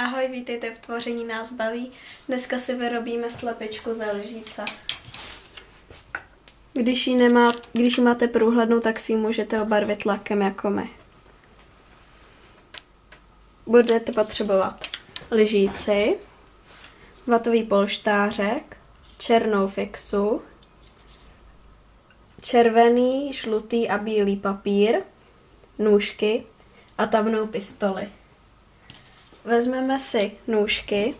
Ahoj, vítejte v Tvoření nás baví. Dneska si vyrobíme slepičku ze lžíce. Když ji, nemá, když ji máte průhlednou, tak si ji můžete obarvit lakem jako my. Budete potřebovat lžíci, vatový polštářek, černou fixu, červený, žlutý a bílý papír, nůžky a tavnou pistoli. Vezmeme si nůžky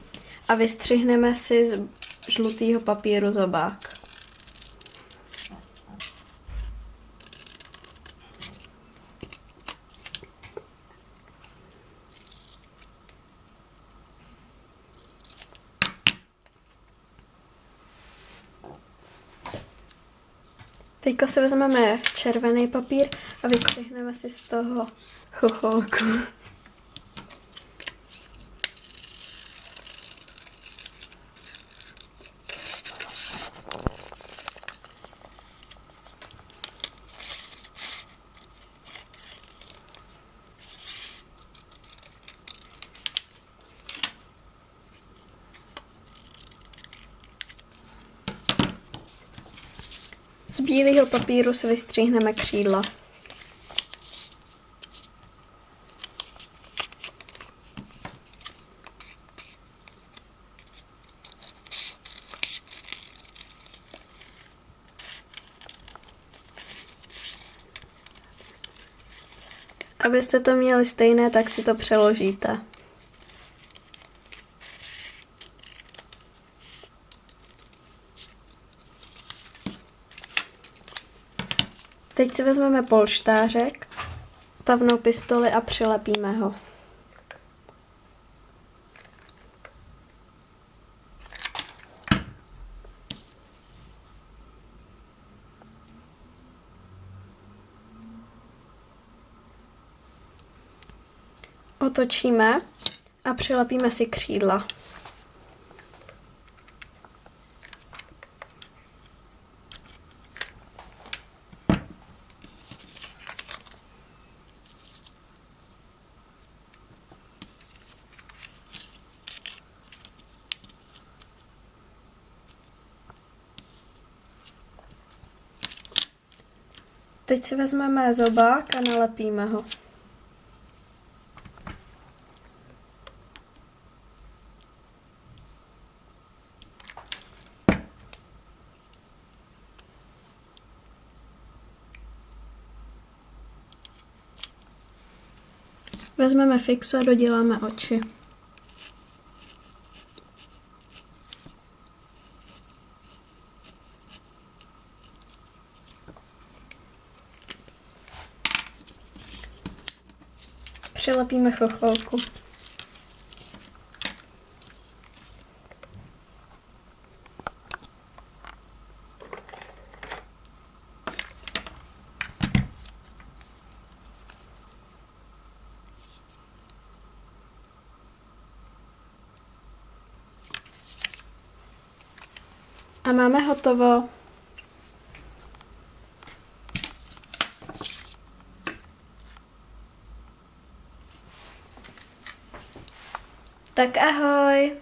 a vystřihneme si z žlutého papíru zobák. Teďko si vezmeme červený papír a vystřihneme si z toho chocholku. Z bílého papíru se vystříhneme křídla. Abyste to měli stejné, tak si to přeložíte. Teď si vezmeme polštářek, tavnou pistoli a přilepíme ho. Otočíme a přilepíme si křídla. Teď si vezmeme zobák a nalepíme ho. Vezmeme fixu a doděláme oči. Přilepíme chocholku. A máme hotovo. Tak ahoj!